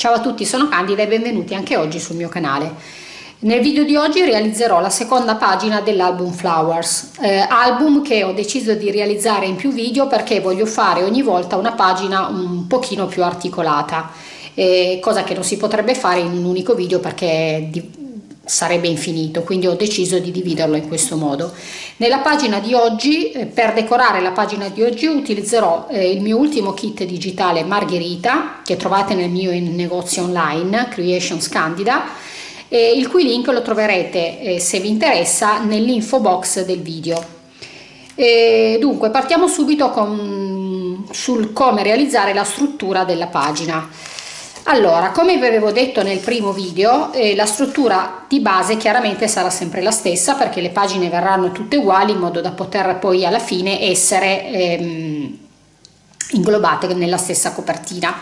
Ciao a tutti, sono Candida e benvenuti anche oggi sul mio canale. Nel video di oggi realizzerò la seconda pagina dell'album Flowers, eh, album che ho deciso di realizzare in più video perché voglio fare ogni volta una pagina un pochino più articolata, eh, cosa che non si potrebbe fare in un unico video perché sarebbe infinito, quindi ho deciso di dividerlo in questo modo. Nella pagina di oggi, eh, per decorare la pagina di oggi, utilizzerò eh, il mio ultimo kit digitale Margherita, che trovate nel mio negozio online, Creations Candida, eh, il cui link lo troverete, eh, se vi interessa, nell'info box del video. E dunque, partiamo subito con, sul come realizzare la struttura della pagina. Allora, come vi avevo detto nel primo video, eh, la struttura di base chiaramente sarà sempre la stessa perché le pagine verranno tutte uguali in modo da poter poi alla fine essere ehm, inglobate nella stessa copertina.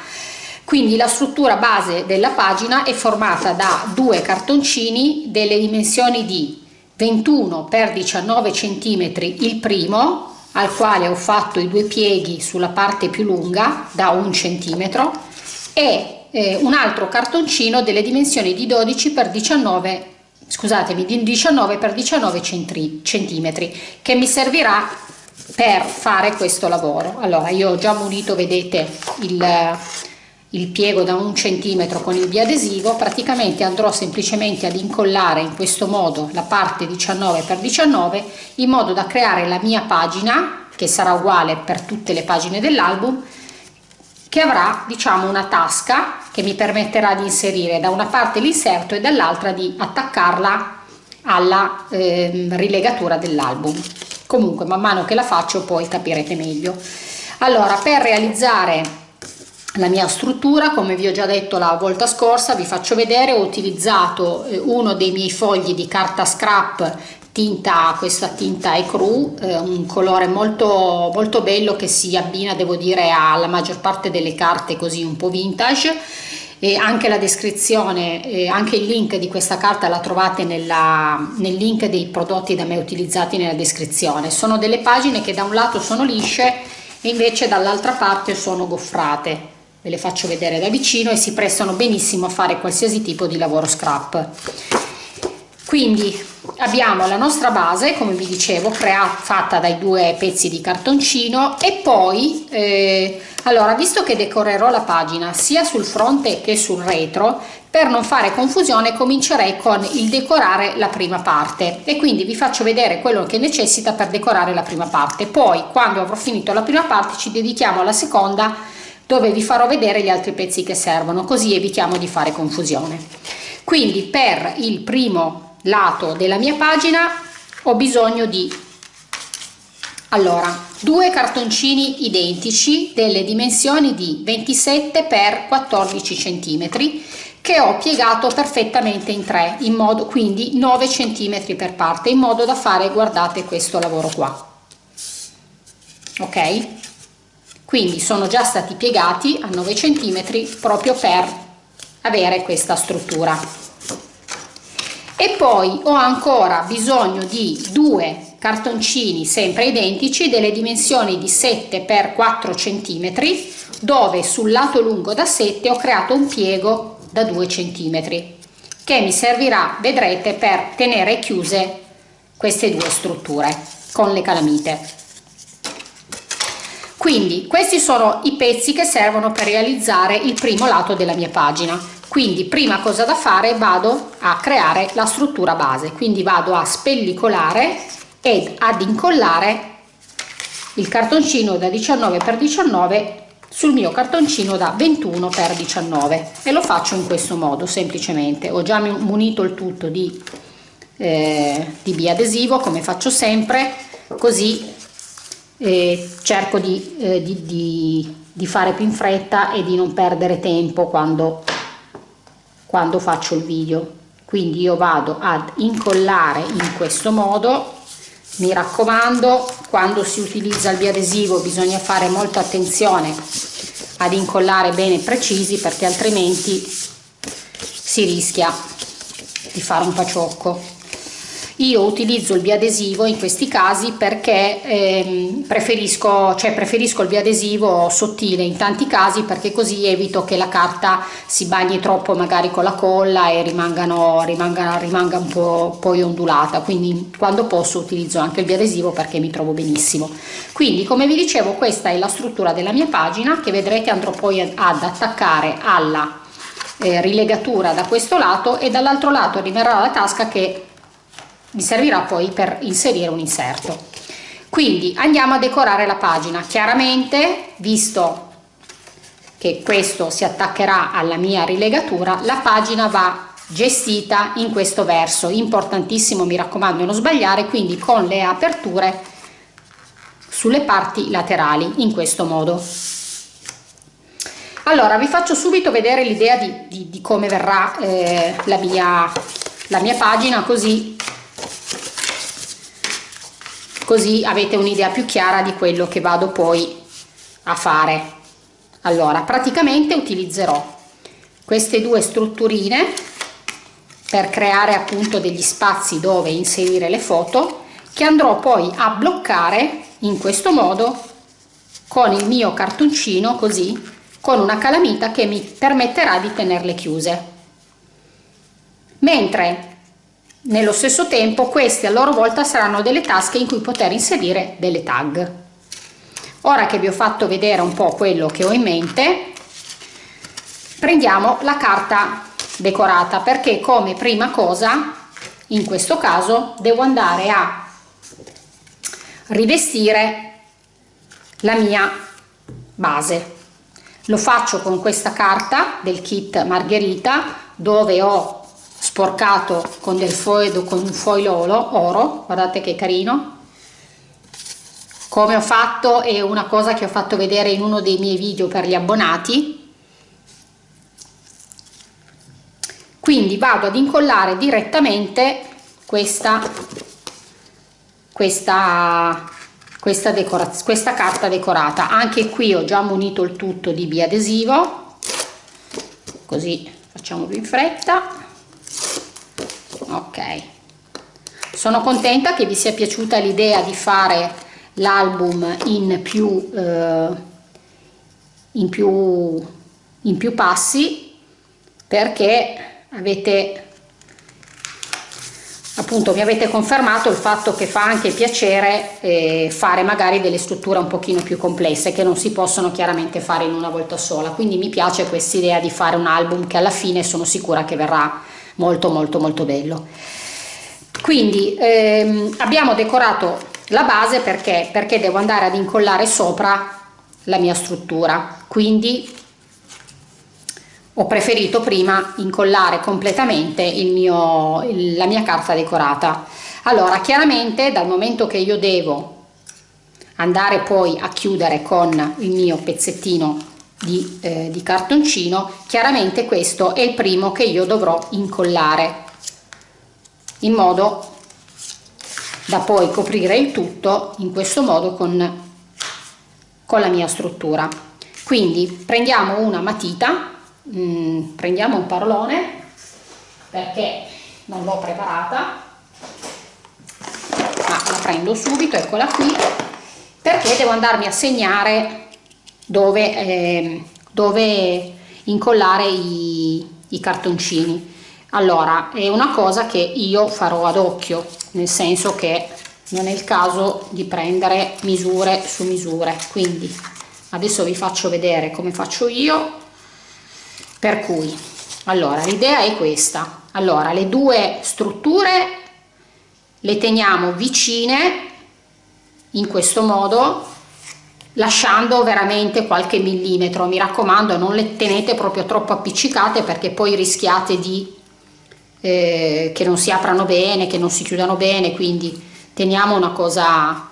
Quindi la struttura base della pagina è formata da due cartoncini delle dimensioni di 21 x 19 cm il primo, al quale ho fatto i due pieghi sulla parte più lunga da un centimetro e eh, un altro cartoncino delle dimensioni di 12 x 19 scusatemi di 19 x 19 centimetri che mi servirà per fare questo lavoro. Allora io ho già munito vedete il, il piego da un centimetro con il biadesivo. Praticamente andrò semplicemente ad incollare in questo modo la parte 19 x 19 in modo da creare la mia pagina che sarà uguale per tutte le pagine dell'album che avrà diciamo una tasca che mi permetterà di inserire da una parte l'inserto e dall'altra di attaccarla alla eh, rilegatura dell'album. Comunque man mano che la faccio poi capirete meglio. Allora per realizzare la mia struttura come vi ho già detto la volta scorsa vi faccio vedere ho utilizzato eh, uno dei miei fogli di carta scrap tinta questa tinta è cru eh, un colore molto molto bello che si abbina devo dire alla maggior parte delle carte così un po vintage. E anche la descrizione eh, anche il link di questa carta la trovate nella, nel link dei prodotti da me utilizzati nella descrizione. Sono delle pagine che da un lato sono lisce e invece dall'altra parte sono goffrate. Ve le faccio vedere da vicino e si prestano benissimo a fare qualsiasi tipo di lavoro scrap. Quindi abbiamo la nostra base come vi dicevo creata fatta dai due pezzi di cartoncino e poi eh, allora visto che decorerò la pagina sia sul fronte che sul retro per non fare confusione comincerei con il decorare la prima parte. E quindi vi faccio vedere quello che necessita per decorare la prima parte. Poi quando avrò finito la prima parte ci dedichiamo alla seconda dove vi farò vedere gli altri pezzi che servono così evitiamo di fare confusione. Quindi per il primo lato della mia pagina ho bisogno di allora due cartoncini identici delle dimensioni di 27 x 14 centimetri che ho piegato perfettamente in tre in modo quindi 9 centimetri per parte in modo da fare guardate questo lavoro qua. Ok? Quindi sono già stati piegati a 9 centimetri proprio per avere questa struttura e poi ho ancora bisogno di due cartoncini sempre identici delle dimensioni di 7 x 4 cm dove sul lato lungo da 7 ho creato un piego da 2 cm che mi servirà vedrete per tenere chiuse queste due strutture con le calamite. Quindi questi sono i pezzi che servono per realizzare il primo lato della mia pagina quindi prima cosa da fare vado a creare la struttura base. Quindi vado a spellicolare ed ad incollare il cartoncino da 19 x 19 sul mio cartoncino da 21 x 19 e lo faccio in questo modo semplicemente. Ho già munito il tutto di, eh, di biadesivo come faccio sempre così eh, cerco di, eh, di, di, di fare più in fretta e di non perdere tempo quando quando faccio il video. Quindi io vado ad incollare in questo modo. Mi raccomando quando si utilizza il biadesivo bisogna fare molta attenzione ad incollare bene precisi perché altrimenti si rischia di fare un paciocco io utilizzo il biadesivo in questi casi perché ehm, preferisco, cioè preferisco il biadesivo sottile in tanti casi perché così evito che la carta si bagni troppo magari con la colla e rimangano, rimanga, rimanga un po' poi ondulata. Quindi quando posso utilizzo anche il biadesivo perché mi trovo benissimo. Quindi come vi dicevo questa è la struttura della mia pagina che vedrete andrò poi ad attaccare alla eh, rilegatura da questo lato e dall'altro lato arriverà la tasca che mi servirà poi per inserire un inserto. Quindi andiamo a decorare la pagina. Chiaramente visto che questo si attaccherà alla mia rilegatura la pagina va gestita in questo verso. Importantissimo mi raccomando non sbagliare quindi con le aperture sulle parti laterali in questo modo. Allora vi faccio subito vedere l'idea di, di, di, come verrà eh, la, mia, la mia pagina così così avete un'idea più chiara di quello che vado poi a fare. Allora praticamente utilizzerò queste due strutturine per creare appunto degli spazi dove inserire le foto che andrò poi a bloccare in questo modo con il mio cartoncino così con una calamita che mi permetterà di tenerle chiuse. Mentre nello stesso tempo queste a loro volta saranno delle tasche in cui poter inserire delle tag. Ora che vi ho fatto vedere un po' quello che ho in mente, prendiamo la carta decorata perché come prima cosa in questo caso devo andare a rivestire la mia base lo faccio con questa carta del kit margherita dove ho sporcato con del foil con un foil oro guardate che carino. Come ho fatto è una cosa che ho fatto vedere in uno dei miei video per gli abbonati. Quindi vado ad incollare direttamente questa questa questa, questa carta decorata. Anche qui ho già munito il tutto di biadesivo così facciamo più in fretta ok. Sono contenta che vi sia piaciuta l'idea di fare l'album in più eh, in più in più passi perché avete appunto mi avete confermato il fatto che fa anche piacere eh, fare magari delle strutture un pochino più complesse che non si possono chiaramente fare in una volta sola. Quindi mi piace questa idea di fare un album che alla fine sono sicura che verrà molto molto molto bello. Quindi ehm, abbiamo decorato la base perché perché devo andare ad incollare sopra la mia struttura. Quindi ho preferito prima incollare completamente il mio, la mia carta decorata. Allora chiaramente dal momento che io devo andare poi a chiudere con il mio pezzettino di, eh, di cartoncino chiaramente questo è il primo che io dovrò incollare in modo da poi coprire il tutto in questo modo con, con la mia struttura. Quindi prendiamo una matita mh, prendiamo un parolone perché non l'ho preparata ma la prendo subito eccola qui perché devo andarmi a segnare dove, eh, dove incollare i, i cartoncini. Allora è una cosa che io farò ad occhio nel senso che non è il caso di prendere misure su misure. Quindi adesso vi faccio vedere come faccio io per cui allora l'idea è questa. Allora le due strutture le teniamo vicine in questo modo lasciando veramente qualche millimetro. Mi raccomando non le tenete proprio troppo appiccicate perché poi rischiate di eh, che non si aprano bene che non si chiudano bene quindi teniamo una cosa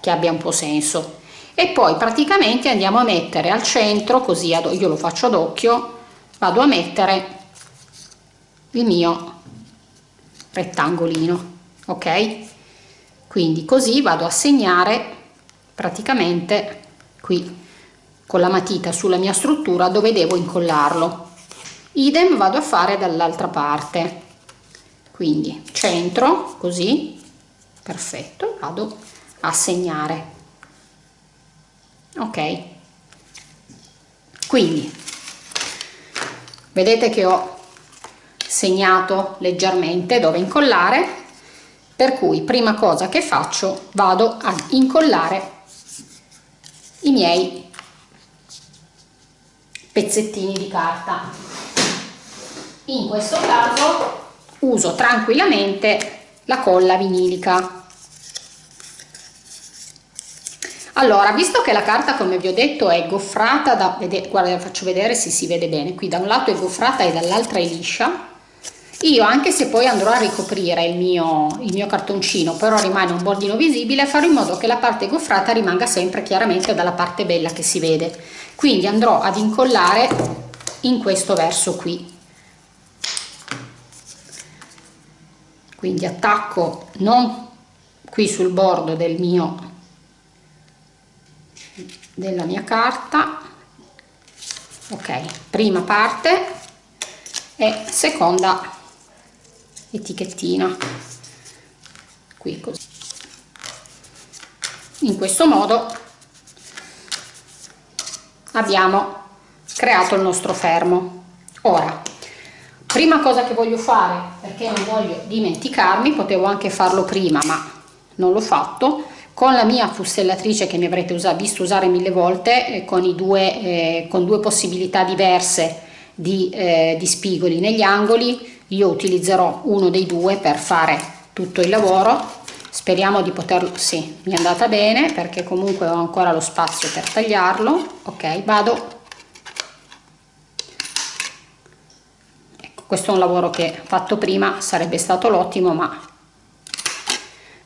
che abbia un po' senso. E poi praticamente andiamo a mettere al centro così io lo faccio ad occhio vado a mettere il mio rettangolino ok? Quindi così vado a segnare praticamente qui con la matita sulla mia struttura dove devo incollarlo. Idem vado a fare dall'altra parte. Quindi centro così perfetto vado a segnare. Ok. Quindi vedete che ho segnato leggermente dove incollare per cui prima cosa che faccio vado ad incollare i miei pezzettini di carta. In questo caso uso tranquillamente la colla vinilica. Allora visto che la carta come vi ho detto è goffrata da vedete, guarda faccio vedere se si vede bene. Qui da un lato è goffrata e dall'altra è liscia io anche se poi andrò a ricoprire il mio, il mio cartoncino però rimane un bordino visibile farò in modo che la parte goffrata rimanga sempre chiaramente dalla parte bella che si vede. Quindi andrò ad incollare in questo verso qui. Quindi attacco non qui sul bordo del mio della mia carta. Ok prima parte e seconda etichettina qui così. In questo modo abbiamo creato il nostro fermo. Ora prima cosa che voglio fare perché non voglio dimenticarmi potevo anche farlo prima ma non l'ho fatto. Con la mia fustellatrice che mi avrete usa, visto usare mille volte eh, con, due, eh, con due possibilità diverse di, eh, di spigoli negli angoli io utilizzerò uno dei due per fare tutto il lavoro. Speriamo di poterlo sì mi è andata bene perché comunque ho ancora lo spazio per tagliarlo. Ok vado. Ecco questo è un lavoro che fatto prima sarebbe stato l'ottimo ma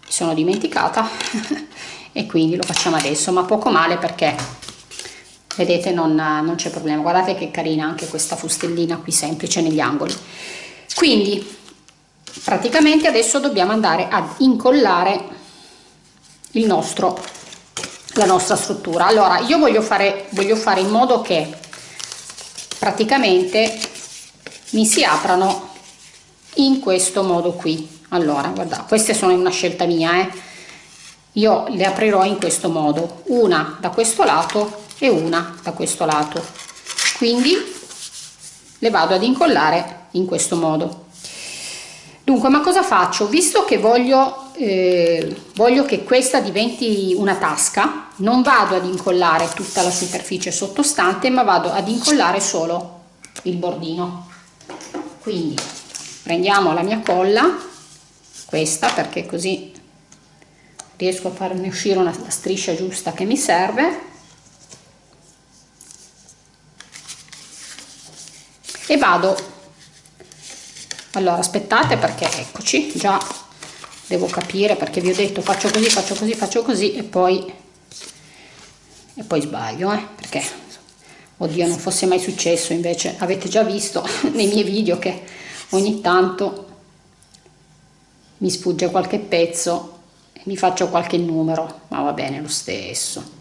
sono dimenticata. E quindi lo facciamo adesso ma poco male perché vedete non, non c'è problema. Guardate che carina anche questa fustellina qui semplice negli angoli quindi praticamente adesso dobbiamo andare ad incollare il nostro la nostra struttura. Allora io voglio fare voglio fare in modo che praticamente mi si aprano in questo modo qui. Allora guarda queste sono una scelta mia eh. io le aprirò in questo modo una da questo lato e una da questo lato. Quindi le vado ad incollare in questo modo. Dunque ma cosa faccio? Visto che voglio eh, voglio che questa diventi una tasca non vado ad incollare tutta la superficie sottostante ma vado ad incollare solo il bordino. Quindi prendiamo la mia colla questa perché così riesco a farne uscire una striscia giusta che mi serve. E vado allora aspettate perché eccoci già devo capire perché vi ho detto faccio così faccio così faccio così e poi e poi sbaglio eh, perché oddio non fosse mai successo invece avete già visto nei miei video che ogni tanto mi sfugge qualche pezzo e mi faccio qualche numero, ma va bene lo stesso.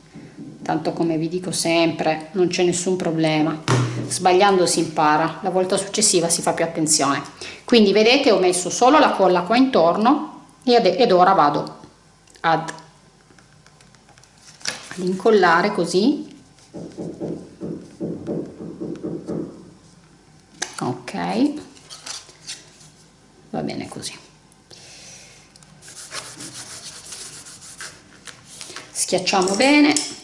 Tanto come vi dico sempre, non c'è nessun problema. Sbagliando si impara, la volta successiva si fa più attenzione. Quindi vedete ho messo solo la colla qua intorno ed ora vado ad, ad incollare così. Ok, va bene così. schiacciamo bene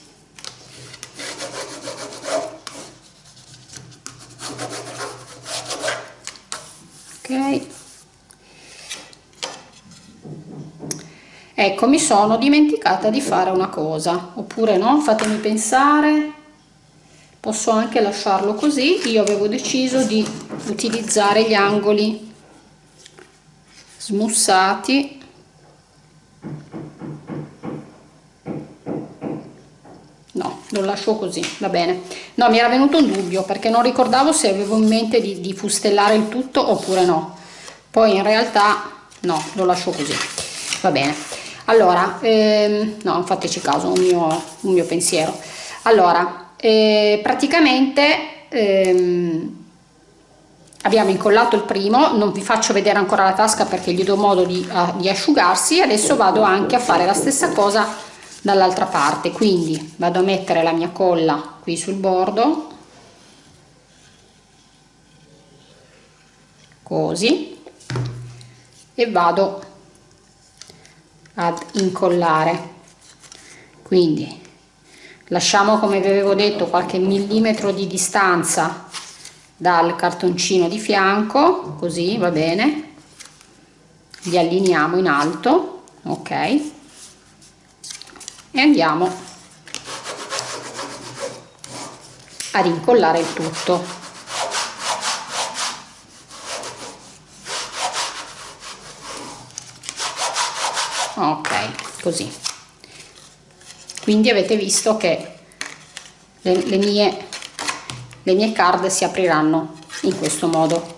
ok. Ecco mi sono dimenticata di fare una cosa. Oppure no fatemi pensare. Posso anche lasciarlo così. Io avevo deciso di utilizzare gli angoli smussati lo lascio così va bene. No mi era venuto un dubbio perché non ricordavo se avevo in mente di, di fustellare il tutto oppure no. Poi in realtà no lo lascio così va bene. Allora ehm, no fateci caso un mio, un mio pensiero. Allora eh, praticamente ehm, abbiamo incollato il primo non vi faccio vedere ancora la tasca perché gli do modo di, uh, di asciugarsi adesso vado anche a fare la stessa cosa dall'altra parte. Quindi vado a mettere la mia colla qui sul bordo. Così. E vado ad incollare. Quindi lasciamo come vi avevo detto qualche millimetro di distanza dal cartoncino di fianco. Così va bene. Li allineiamo in alto. Ok e andiamo ad incollare il tutto. Ok così. Quindi avete visto che le, le mie le mie card si apriranno in questo modo.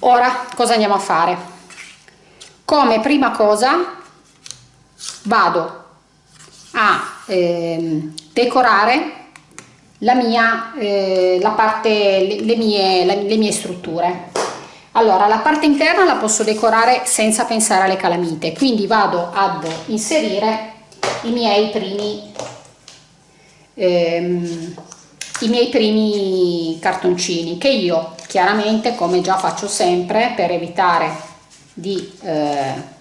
Ora cosa andiamo a fare? Come prima cosa vado a eh, decorare la mia eh, la parte le, le mie le, le mie strutture. Allora la parte interna la posso decorare senza pensare alle calamite quindi vado ad inserire i miei primi ehm, i miei primi cartoncini che io chiaramente come già faccio sempre per evitare di, eh,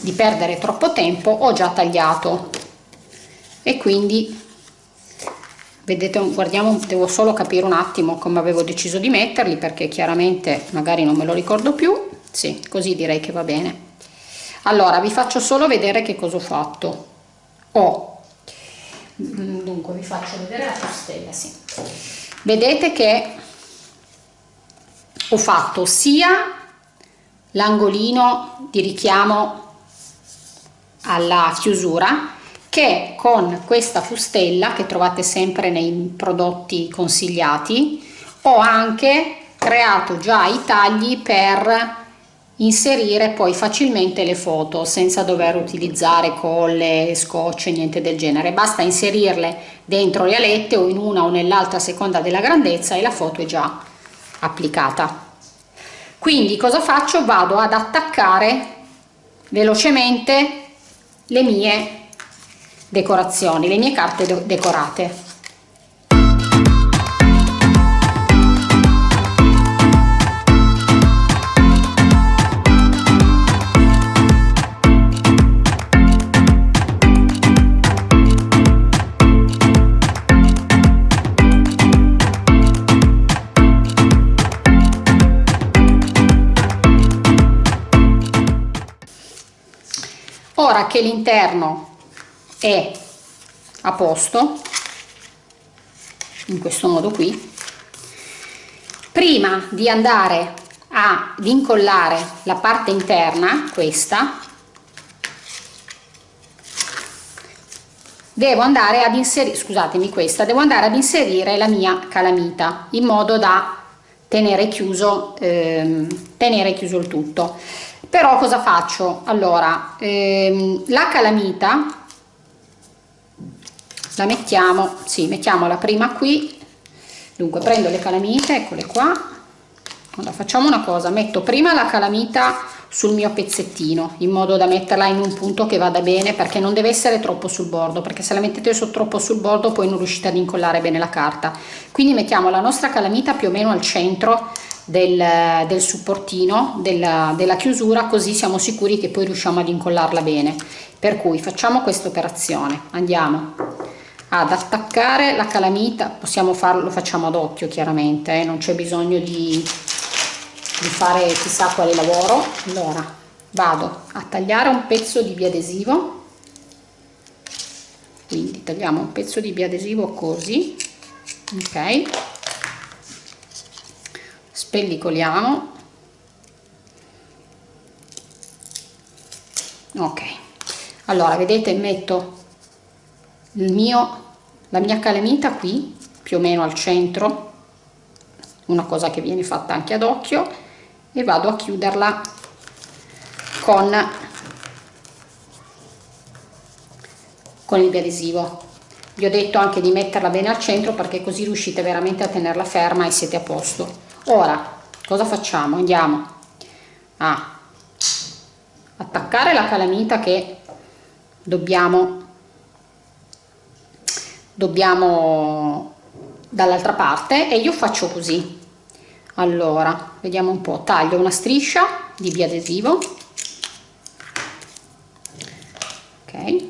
di perdere troppo tempo ho già tagliato. E quindi vedete guardiamo devo solo capire un attimo come avevo deciso di metterli perché chiaramente magari non me lo ricordo più. Sì così direi che va bene. Allora vi faccio solo vedere che cosa ho fatto. Ho Mm, dunque vi faccio vedere la postella sì. vedete che ho fatto sia l'angolino di richiamo alla chiusura che con questa fustella che trovate sempre nei prodotti consigliati ho anche creato già i tagli per inserire poi facilmente le foto senza dover utilizzare colle, scotch niente del genere. Basta inserirle dentro le alette o in una o nell'altra a seconda della grandezza e la foto è già applicata. Quindi cosa faccio? Vado ad attaccare velocemente le mie decorazioni le mie carte decorate ora che l'interno è a posto in questo modo qui prima di andare ad incollare la parte interna questa devo andare ad inserire scusatemi questa devo andare ad inserire la mia calamita in modo da tenere chiuso ehm, tenere chiuso il tutto però cosa faccio? Allora ehm, la calamita la mettiamo sì mettiamola prima qui. Dunque prendo le calamite eccole qua. Allora facciamo una cosa metto prima la calamita sul mio pezzettino in modo da metterla in un punto che vada bene perché non deve essere troppo sul bordo perché se la mettete su, troppo sul bordo poi non riuscite ad incollare bene la carta. Quindi mettiamo la nostra calamita più o meno al centro del, del supportino della, della chiusura così siamo sicuri che poi riusciamo ad incollarla bene. Per cui facciamo questa operazione. Andiamo ad attaccare la calamita. Possiamo farlo lo facciamo ad occhio chiaramente eh? non c'è bisogno di, di fare chissà quale lavoro. Allora vado a tagliare un pezzo di biadesivo. Quindi tagliamo un pezzo di biadesivo così ok spellicoliamo. Ok. Allora vedete metto il mio la mia calamita qui più o meno al centro. Una cosa che viene fatta anche ad occhio. E vado a chiuderla con con il biadesivo vi ho detto anche di metterla bene al centro perché così riuscite veramente a tenerla ferma e siete a posto ora cosa facciamo? Andiamo a attaccare la calamita che dobbiamo dobbiamo dall'altra parte e io faccio così. Allora vediamo un po. Taglio una striscia di biadesivo. Ok.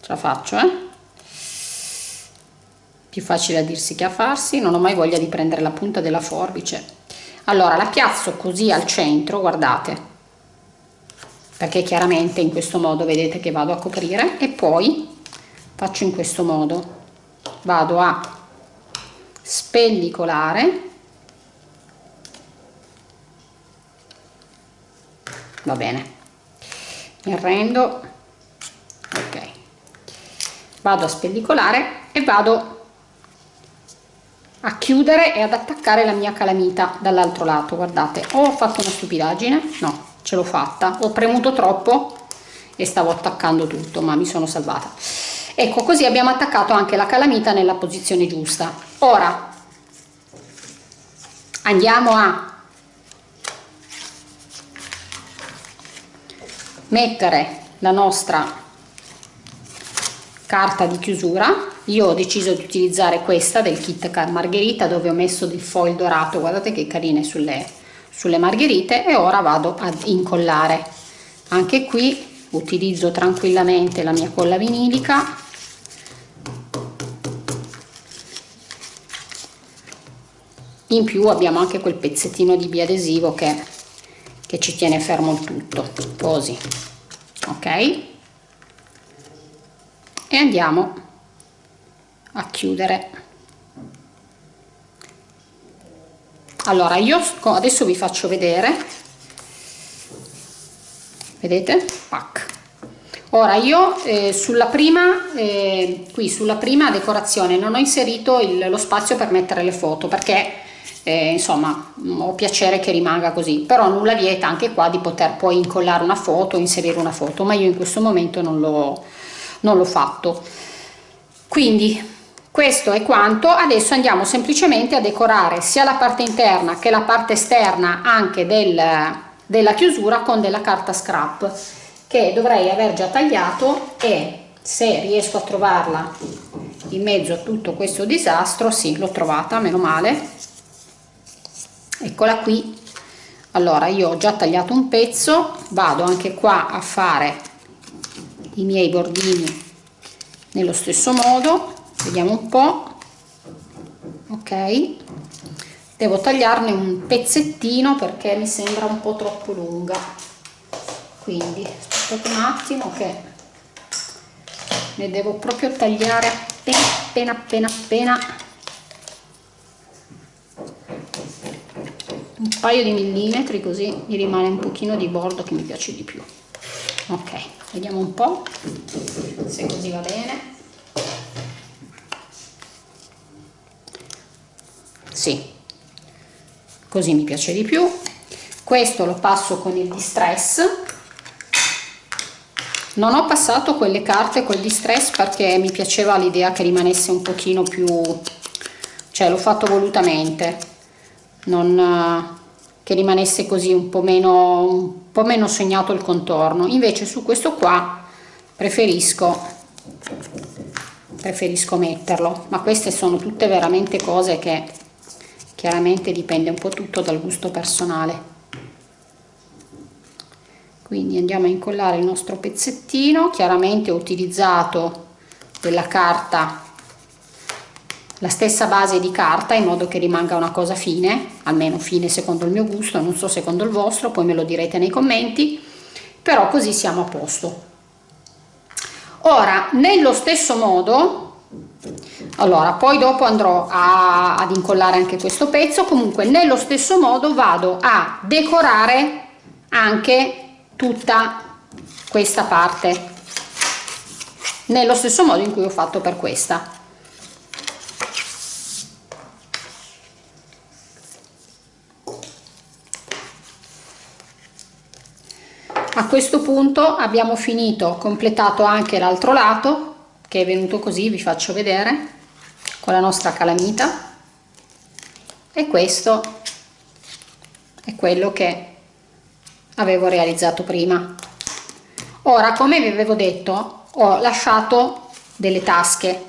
Ce la faccio eh più facile a dirsi che a farsi non ho mai voglia di prendere la punta della forbice. Allora la piazzo così al centro guardate. Perché chiaramente in questo modo vedete che vado a coprire e poi faccio in questo modo. Vado a spellicolare. Va bene. Mi arrendo. Ok. Vado a spellicolare e vado a chiudere e ad attaccare la mia calamita dall'altro lato guardate. Ho fatto una stupidaggine no ce l'ho fatta. Ho premuto troppo e stavo attaccando tutto ma mi sono salvata. Ecco così abbiamo attaccato anche la calamita nella posizione giusta. Ora andiamo a mettere la nostra carta di chiusura io ho deciso di utilizzare questa del kit margherita dove ho messo del foil dorato guardate che carine sulle, sulle margherite e ora vado ad incollare. Anche qui utilizzo tranquillamente la mia colla vinilica. In più abbiamo anche quel pezzettino di biadesivo che, che ci tiene fermo il tutto. Così. Ok? E andiamo a chiudere. Allora io adesso vi faccio vedere. Vedete? Pac. ora io eh, sulla prima eh, qui sulla prima decorazione non ho inserito il, lo spazio per mettere le foto perché eh, insomma ho piacere che rimanga così. Però nulla vieta anche qua di poter poi incollare una foto inserire una foto ma io in questo momento non l'ho fatto. Quindi questo è quanto. Adesso andiamo semplicemente a decorare sia la parte interna che la parte esterna anche del, della chiusura con della carta scrap che dovrei aver già tagliato e se riesco a trovarla in mezzo a tutto questo disastro sì l'ho trovata meno male. Eccola qui. Allora io ho già tagliato un pezzo vado anche qua a fare i miei bordini nello stesso modo vediamo un po. Ok. Devo tagliarne un pezzettino perché mi sembra un po troppo lunga. Quindi aspettate un attimo che ne devo proprio tagliare appena appena appena appena un paio di millimetri così mi rimane un pochino di bordo che mi piace di più. Ok vediamo un po se così va bene sì. Così mi piace di più. Questo lo passo con il distress. Non ho passato quelle carte col distress perché mi piaceva l'idea che rimanesse un pochino più cioè l'ho fatto volutamente. Non, che rimanesse così un po' meno un po' meno segnato il contorno. Invece su questo qua preferisco preferisco metterlo. Ma queste sono tutte veramente cose che chiaramente dipende un po' tutto dal gusto personale quindi andiamo a incollare il nostro pezzettino chiaramente ho utilizzato della carta la stessa base di carta in modo che rimanga una cosa fine, almeno fine secondo il mio gusto, non so secondo il vostro, poi me lo direte nei commenti, però così siamo a posto. Ora, nello stesso modo, allora, poi dopo andrò a, ad incollare anche questo pezzo, comunque nello stesso modo vado a decorare anche tutta questa parte, nello stesso modo in cui ho fatto per questa. A questo punto abbiamo finito completato anche l'altro lato che è venuto così vi faccio vedere con la nostra calamita. E questo è quello che avevo realizzato prima. Ora come vi avevo detto ho lasciato delle tasche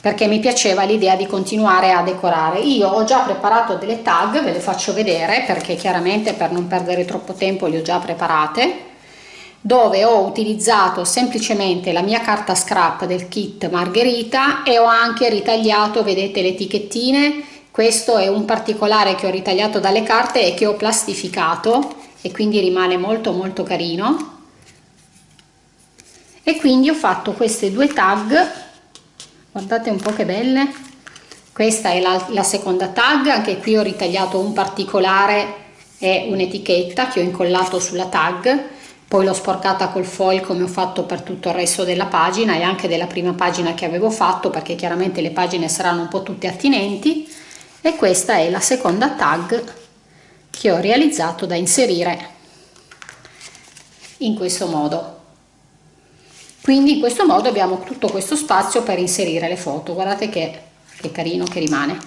perché mi piaceva l'idea di continuare a decorare. Io ho già preparato delle tag ve le faccio vedere perché chiaramente per non perdere troppo tempo le ho già preparate dove ho utilizzato semplicemente la mia carta scrap del kit margherita e ho anche ritagliato vedete le etichettine. Questo è un particolare che ho ritagliato dalle carte e che ho plastificato e quindi rimane molto molto carino. E quindi ho fatto queste due tag. Guardate un po' che belle. Questa è la, la seconda tag. Anche qui ho ritagliato un particolare e un'etichetta che ho incollato sulla tag poi l'ho sporcata col foil come ho fatto per tutto il resto della pagina e anche della prima pagina che avevo fatto perché chiaramente le pagine saranno un po' tutte attinenti. E questa è la seconda tag che ho realizzato da inserire in questo modo. Quindi in questo modo abbiamo tutto questo spazio per inserire le foto. Guardate che, che carino che rimane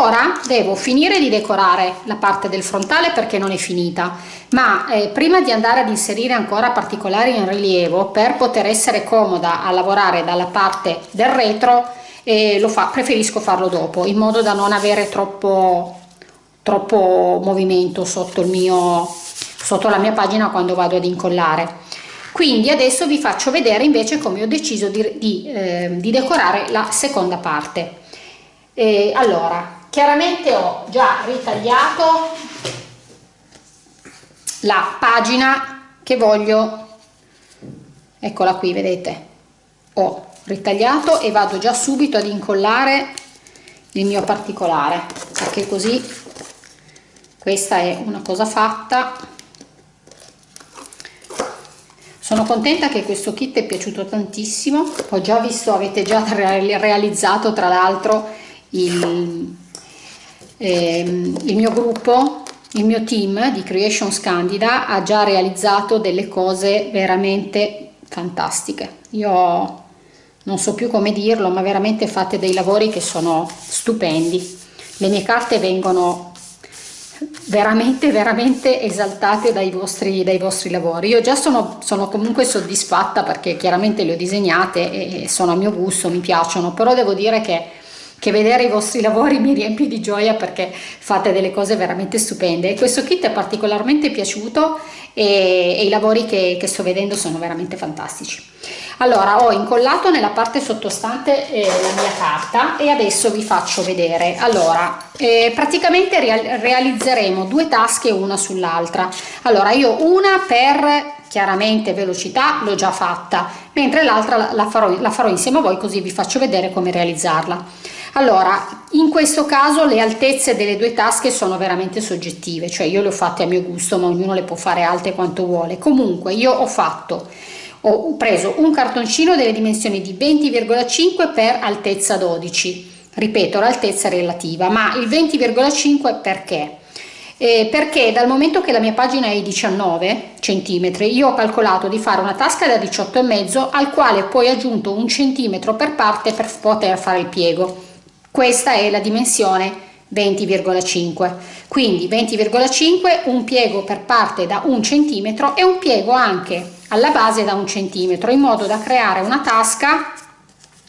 ora devo finire di decorare la parte del frontale perché non è finita ma eh, prima di andare ad inserire ancora particolari in rilievo per poter essere comoda a lavorare dalla parte del retro eh, fa, preferisco farlo dopo in modo da non avere troppo troppo movimento sotto il mio sotto la mia pagina quando vado ad incollare. Quindi adesso vi faccio vedere invece come ho deciso di, di, eh, di decorare la seconda parte. Eh, allora chiaramente ho già ritagliato la pagina che voglio. Eccola qui vedete. Ho ritagliato e vado già subito ad incollare il mio particolare perché così questa è una cosa fatta. Sono contenta che questo kit è piaciuto tantissimo. Ho già visto avete già realizzato tra l'altro il, eh, il mio gruppo il mio team di Creations Candida ha già realizzato delle cose veramente fantastiche. Io non so più come dirlo ma veramente fate dei lavori che sono stupendi. Le mie carte vengono veramente veramente esaltate dai vostri, dai vostri lavori. Io già sono, sono comunque soddisfatta perché chiaramente le ho disegnate e sono a mio gusto mi piacciono però devo dire che che vedere i vostri lavori mi riempie di gioia perché fate delle cose veramente stupende. Questo kit è particolarmente piaciuto e, e i lavori che, che, sto vedendo sono veramente fantastici. Allora ho incollato nella parte sottostante eh, la mia carta e adesso vi faccio vedere. Allora eh, praticamente real realizzeremo due tasche una sull'altra. Allora io una per chiaramente velocità l'ho già fatta mentre l'altra la la farò insieme a voi così vi faccio vedere come realizzarla allora in questo caso le altezze delle due tasche sono veramente soggettive cioè io le ho fatte a mio gusto ma ognuno le può fare alte quanto vuole. Comunque io ho fatto ho preso un cartoncino delle dimensioni di 20,5 per altezza 12 ripeto l'altezza relativa ma il 20,5 perché? Eh, perché dal momento che la mia pagina è 19 cm io ho calcolato di fare una tasca da 18,5 al quale poi aggiunto un centimetro per parte per poter fare il piego questa è la dimensione 20,5 quindi 20,5 un piego per parte da un centimetro e un piego anche alla base da un centimetro in modo da creare una tasca.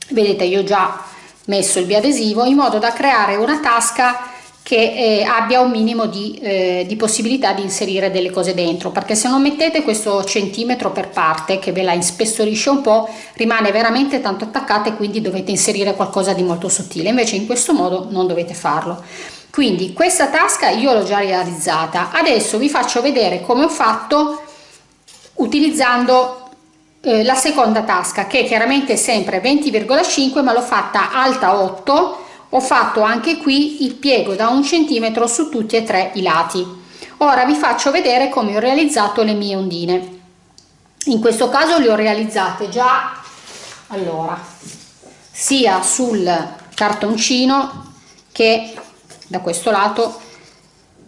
Vedete io ho già messo il biadesivo in modo da creare una tasca che eh, abbia un minimo di, eh, di, possibilità di inserire delle cose dentro perché se non mettete questo centimetro per parte che ve la inspessorisce un po' rimane veramente tanto attaccata e quindi dovete inserire qualcosa di molto sottile. Invece in questo modo non dovete farlo. Quindi questa tasca io l'ho già realizzata. Adesso vi faccio vedere come ho fatto utilizzando eh, la seconda tasca che chiaramente sempre 20,5 ma l'ho fatta alta 8 ho fatto anche qui il piego da un centimetro su tutti e tre i lati. Ora vi faccio vedere come ho realizzato le mie ondine. In questo caso le ho realizzate già allora sia sul cartoncino che da questo lato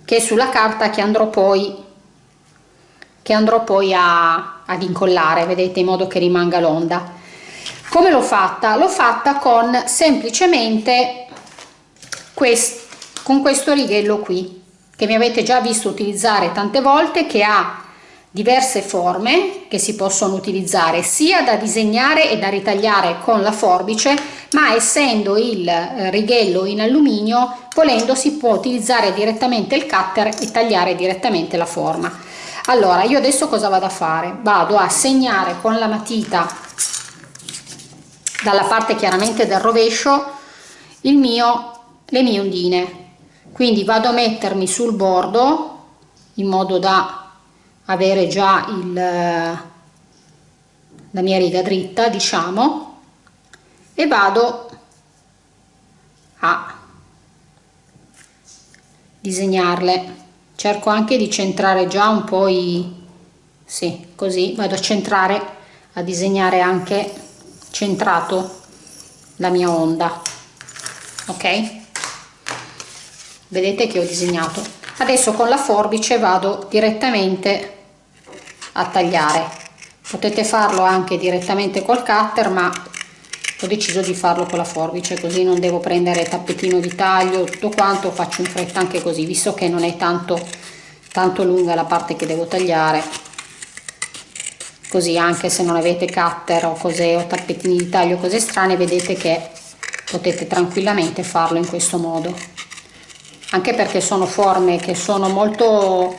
che sulla carta che andrò poi che andrò poi a, ad incollare vedete in modo che rimanga l'onda. Come l'ho fatta? L'ho fatta con semplicemente questo con questo righello qui che mi avete già visto utilizzare tante volte che ha diverse forme che si possono utilizzare sia da disegnare e da ritagliare con la forbice ma essendo il eh, righello in alluminio volendo si può utilizzare direttamente il cutter e tagliare direttamente la forma. Allora io adesso cosa vado a fare? Vado a segnare con la matita dalla parte chiaramente del rovescio il mio le mie ondine quindi vado a mettermi sul bordo in modo da avere già il, la mia riga dritta diciamo e vado a disegnarle. Cerco anche di centrare già un po' i sì così vado a centrare a disegnare anche centrato la mia onda ok vedete che ho disegnato. Adesso con la forbice vado direttamente a tagliare. Potete farlo anche direttamente col cutter ma ho deciso di farlo con la forbice così non devo prendere tappetino di taglio tutto quanto faccio in fretta anche così visto che non è tanto tanto lunga la parte che devo tagliare. Così anche se non avete cutter o cose o tappetini di taglio cose strane vedete che potete tranquillamente farlo in questo modo anche perché sono forme che sono molto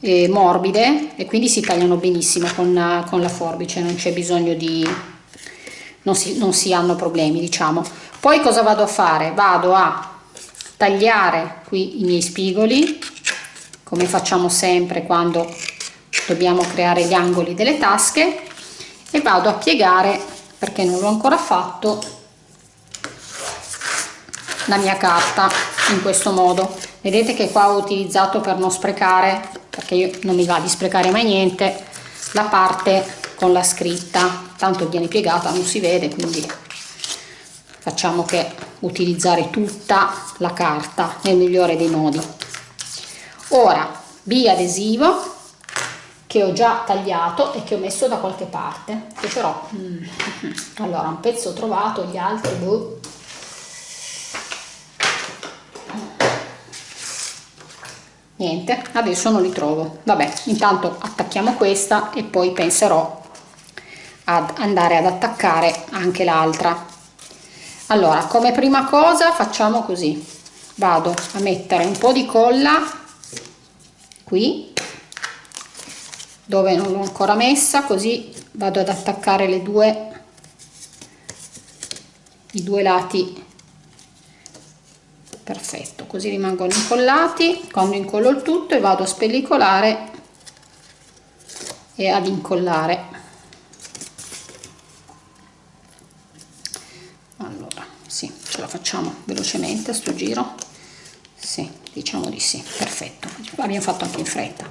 eh, morbide e quindi si tagliano benissimo con, con la forbice, non c'è bisogno di... Non si, non si hanno problemi diciamo. Poi cosa vado a fare? Vado a tagliare qui i miei spigoli come facciamo sempre quando dobbiamo creare gli angoli delle tasche e vado a piegare perché non l'ho ancora fatto la mia carta in questo modo. Vedete che qua ho utilizzato per non sprecare perché io non mi va di sprecare mai niente la parte con la scritta. Tanto viene piegata non si vede quindi facciamo che utilizzare tutta la carta nel migliore dei modi. Ora biadesivo che ho già tagliato e che ho messo da qualche parte. Che però mm, allora un pezzo trovato gli altri boh, niente adesso non li trovo. Vabbè intanto attacchiamo questa e poi penserò ad andare ad attaccare anche l'altra. Allora come prima cosa facciamo così. Vado a mettere un po di colla qui dove non l'ho ancora messa così vado ad attaccare le due i due lati perfetto così rimangono incollati quando incollo il tutto e vado a spellicolare e ad incollare. Allora sì ce la facciamo velocemente a sto giro? Sì diciamo di sì perfetto abbiamo fatto anche in fretta.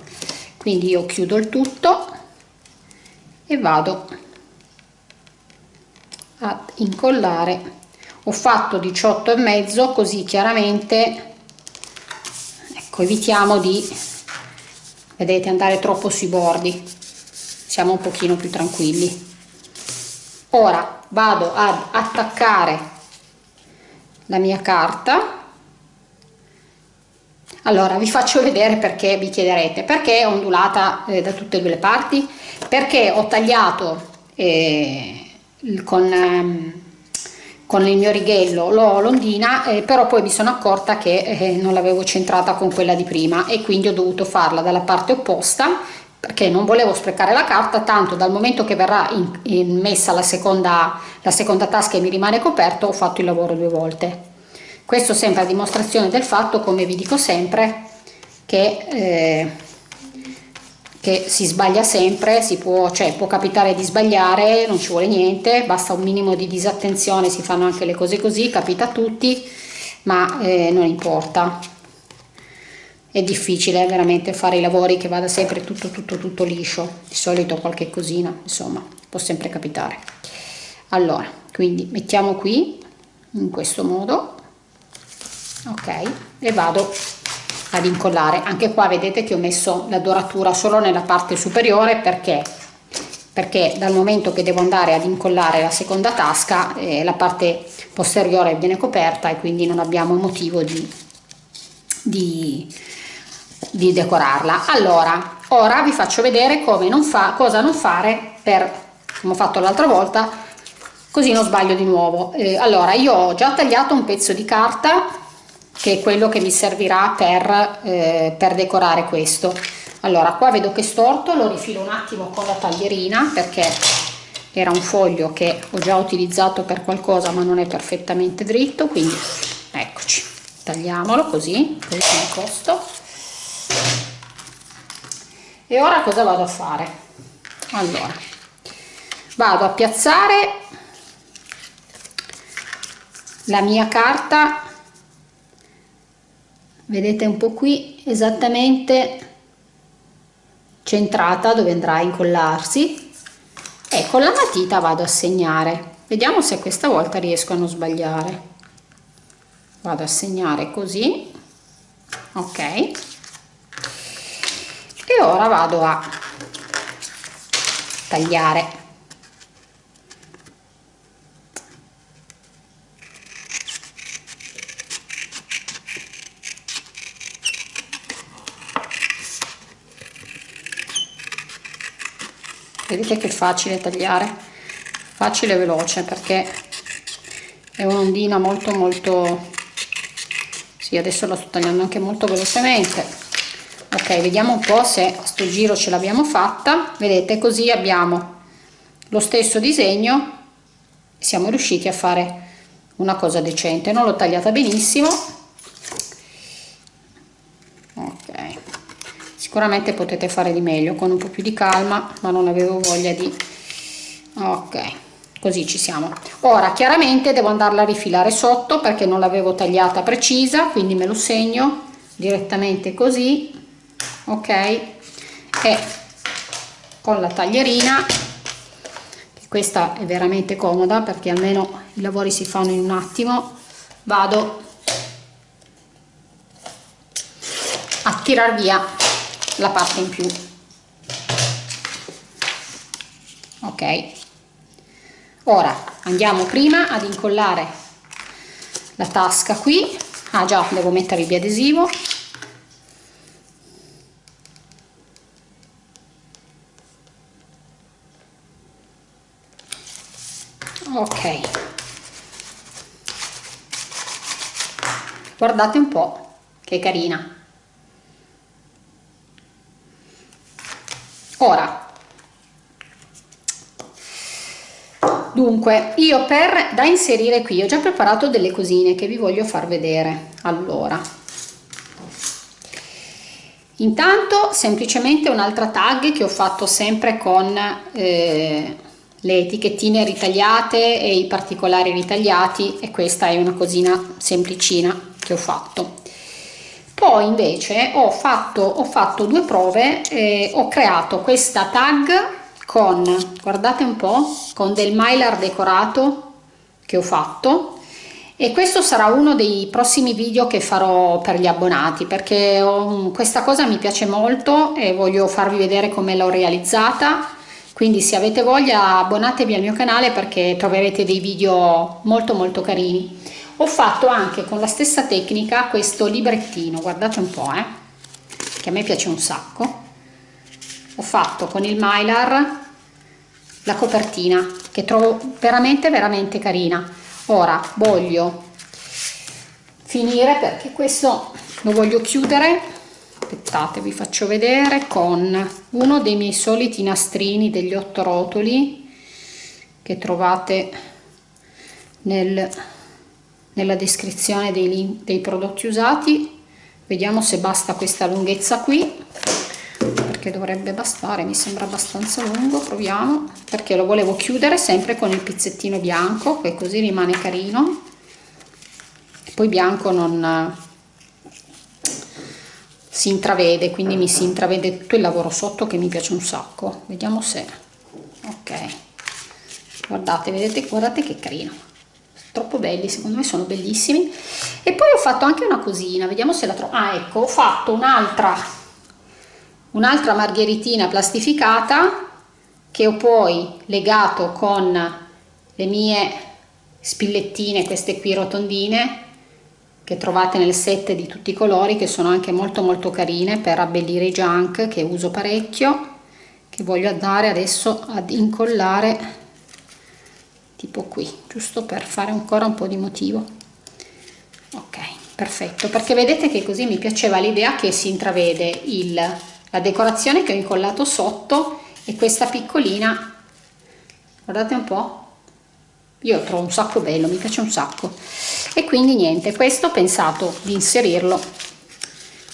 Quindi io chiudo il tutto e vado ad incollare ho fatto 18 e mezzo così chiaramente ecco evitiamo di vedete andare troppo sui bordi. Siamo un pochino più tranquilli. Ora vado ad attaccare la mia carta. Allora vi faccio vedere perché vi chiederete. Perché è ondulata eh, da tutte e due le parti? Perché ho tagliato eh, con ehm, con il mio righello l'ondina eh, però poi mi sono accorta che eh, non l'avevo centrata con quella di prima e quindi ho dovuto farla dalla parte opposta perché non volevo sprecare la carta tanto dal momento che verrà in, in messa la seconda, la seconda tasca e mi rimane coperto ho fatto il lavoro due volte. Questo sempre a dimostrazione del fatto come vi dico sempre che eh, che si sbaglia sempre, si può, cioè, può capitare di sbagliare, non ci vuole niente, basta un minimo di disattenzione, si fanno anche le cose così, capita a tutti, ma eh, non importa. È difficile veramente fare i lavori che vada sempre tutto tutto tutto liscio, di solito qualche cosina, insomma, può sempre capitare. Allora, quindi mettiamo qui in questo modo, ok, e vado ad incollare. Anche qua vedete che ho messo la doratura solo nella parte superiore perché? Perché dal momento che devo andare ad incollare la seconda tasca eh, la parte posteriore viene coperta e quindi non abbiamo motivo di, di, di decorarla. Allora ora vi faccio vedere come non fa, cosa non fare per come ho fatto l'altra volta così non sbaglio di nuovo. Eh, allora io ho già tagliato un pezzo di carta che è quello che mi servirà per, eh, per decorare questo. Allora qua vedo che è storto lo rifilo un attimo con la taglierina perché era un foglio che ho già utilizzato per qualcosa ma non è perfettamente dritto quindi eccoci tagliamolo così così costo. E ora cosa vado a fare? Allora vado a piazzare la mia carta vedete un po qui esattamente centrata dove andrà a incollarsi. E con la matita vado a segnare. Vediamo se questa volta riesco a non sbagliare. Vado a segnare così. Ok. E ora vado a tagliare vedete che facile tagliare. Facile e veloce perché è un'ondina molto molto sì adesso la sto tagliando anche molto velocemente. Ok vediamo un po se a sto giro ce l'abbiamo fatta. Vedete così abbiamo lo stesso disegno siamo riusciti a fare una cosa decente. Non l'ho tagliata benissimo sicuramente potete fare di meglio con un po' più di calma ma non avevo voglia di ok così ci siamo. Ora chiaramente devo andarla a rifilare sotto perché non l'avevo tagliata precisa quindi me lo segno direttamente così. Ok e con la taglierina questa è veramente comoda perché almeno i lavori si fanno in un attimo vado a tirar via la parte in più. Ok. Ora andiamo prima ad incollare la tasca qui. Ah già devo mettere il biadesivo. Ok. Guardate un po' che carina ora. Dunque io per da inserire qui ho già preparato delle cosine che vi voglio far vedere. Allora. Intanto semplicemente un'altra tag che ho fatto sempre con eh, le etichettine ritagliate e i particolari ritagliati e questa è una cosina semplicina che ho fatto poi invece ho fatto, ho fatto due prove eh, ho creato questa tag con guardate un po con del mylar decorato che ho fatto. E questo sarà uno dei prossimi video che farò per gli abbonati perché ho, questa cosa mi piace molto e voglio farvi vedere come l'ho realizzata. Quindi se avete voglia abbonatevi al mio canale perché troverete dei video molto molto carini ho fatto anche con la stessa tecnica questo librettino guardate un po' eh, che a me piace un sacco. Ho fatto con il mylar la copertina che trovo veramente veramente carina. Ora voglio finire perché questo lo voglio chiudere. Aspettate vi faccio vedere con uno dei miei soliti nastrini degli otto rotoli che trovate nel nella descrizione dei, dei prodotti usati. Vediamo se basta questa lunghezza qui perché dovrebbe bastare mi sembra abbastanza lungo proviamo perché lo volevo chiudere sempre con il pizzettino bianco che così rimane carino. Poi bianco non si intravede quindi mi si intravede tutto il lavoro sotto che mi piace un sacco. Vediamo se ok. Guardate vedete guardate che carino troppo belli secondo me sono bellissimi. E poi ho fatto anche una cosina vediamo se la trovo ah ecco ho fatto un'altra un'altra margheritina plastificata che ho poi legato con le mie spillettine queste qui rotondine che trovate nel set di tutti i colori che sono anche molto molto carine per abbellire i junk che uso parecchio che voglio andare adesso ad incollare tipo qui giusto per fare ancora un po di motivo. Ok perfetto. Perché vedete che così mi piaceva l'idea che si intravede il, la decorazione che ho incollato sotto e questa piccolina. Guardate un po. Io trovo un sacco bello mi piace un sacco. E quindi niente questo ho pensato di inserirlo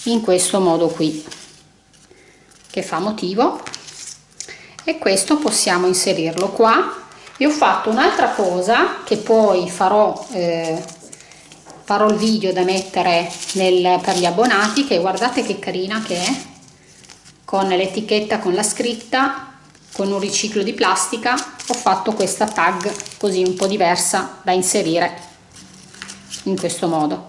in questo modo qui che fa motivo. E questo possiamo inserirlo qua e ho fatto un'altra cosa che poi farò eh, farò il video da mettere nel, per gli abbonati che guardate che carina che è con l'etichetta con la scritta con un riciclo di plastica ho fatto questa tag così un po' diversa da inserire in questo modo.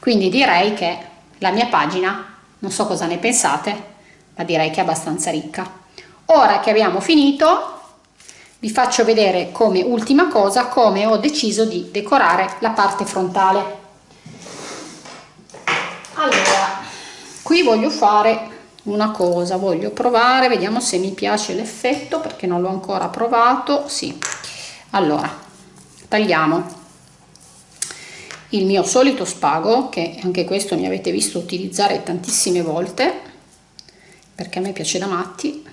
Quindi direi che la mia pagina non so cosa ne pensate ma direi che è abbastanza ricca. Ora che abbiamo finito vi faccio vedere come ultima cosa come ho deciso di decorare la parte frontale. Allora qui voglio fare una cosa voglio provare vediamo se mi piace l'effetto perché non l'ho ancora provato. Sì. Allora tagliamo il mio solito spago che anche questo mi avete visto utilizzare tantissime volte perché a me piace da matti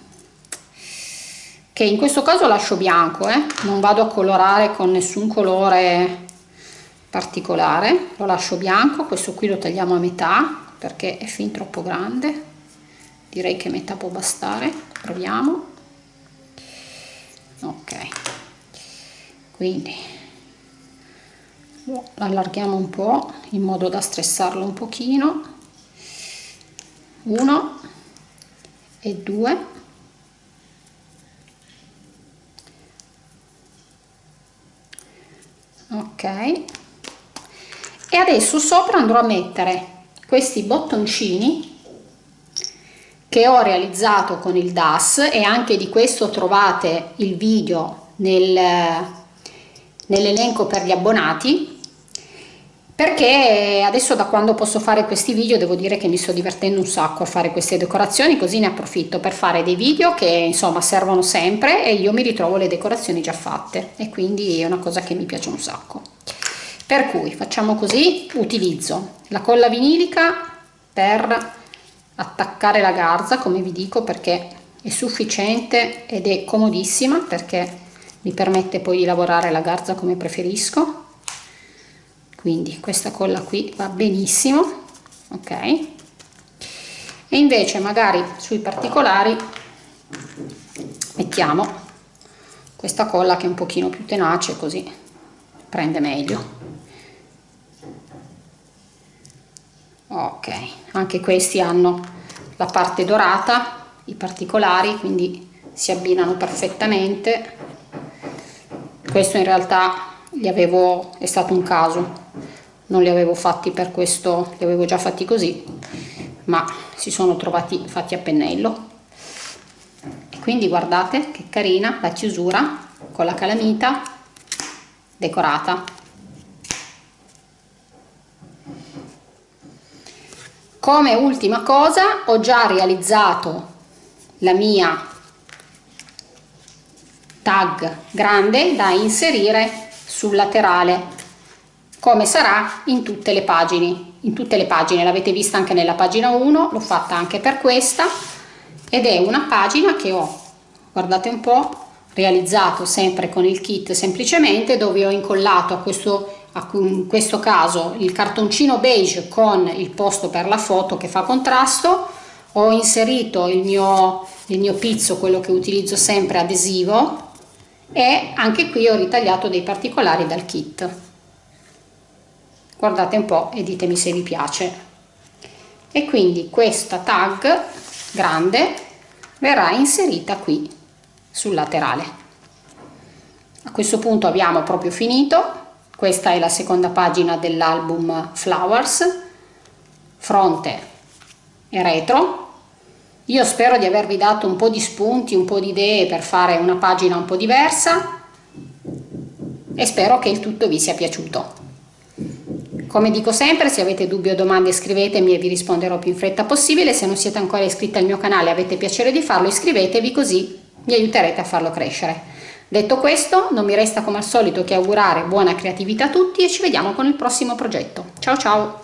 che in questo caso lascio bianco eh? non vado a colorare con nessun colore particolare. Lo lascio bianco questo qui lo tagliamo a metà perché è fin troppo grande. Direi che metà può bastare. Proviamo. Ok. Quindi lo allarghiamo un po in modo da stressarlo un pochino. Uno e due ok. E adesso sopra andrò a mettere questi bottoncini che ho realizzato con il DAS e anche di questo trovate il video nel, nell'elenco per gli abbonati perché adesso da quando posso fare questi video devo dire che mi sto divertendo un sacco a fare queste decorazioni così ne approfitto per fare dei video che insomma servono sempre e io mi ritrovo le decorazioni già fatte. E quindi è una cosa che mi piace un sacco. Per cui facciamo così utilizzo la colla vinilica per attaccare la garza come vi dico perché è sufficiente ed è comodissima perché mi permette poi di lavorare la garza come preferisco quindi questa colla qui va benissimo ok? E invece magari sui particolari mettiamo questa colla che è un pochino più tenace così prende meglio. Ok anche questi hanno la parte dorata i particolari quindi si abbinano perfettamente. Questo in realtà avevo è stato un caso. Non li avevo fatti per questo li avevo già fatti così ma si sono trovati fatti a pennello. E quindi guardate che carina la chiusura con la calamita decorata. Come ultima cosa ho già realizzato la mia tag grande da inserire sul laterale come sarà in tutte le pagine. In tutte le pagine l'avete vista anche nella pagina 1 l'ho fatta anche per questa ed è una pagina che ho guardate un po realizzato sempre con il kit semplicemente dove ho incollato a questo in questo caso il cartoncino beige con il posto per la foto che fa contrasto. Ho inserito il mio, il mio pizzo quello che utilizzo sempre adesivo e anche qui ho ritagliato dei particolari dal kit. Guardate un po' e ditemi se vi piace. E quindi questa tag grande verrà inserita qui sul laterale. A questo punto abbiamo proprio finito. Questa è la seconda pagina dell'album Flowers fronte e retro io spero di avervi dato un po' di spunti un po' di idee per fare una pagina un po' diversa e spero che il tutto vi sia piaciuto come dico sempre, se avete dubbi o domande scrivetemi e vi risponderò più in fretta possibile. Se non siete ancora iscritti al mio canale e avete piacere di farlo, iscrivetevi così mi aiuterete a farlo crescere. Detto questo, non mi resta come al solito che augurare buona creatività a tutti e ci vediamo con il prossimo progetto. Ciao ciao!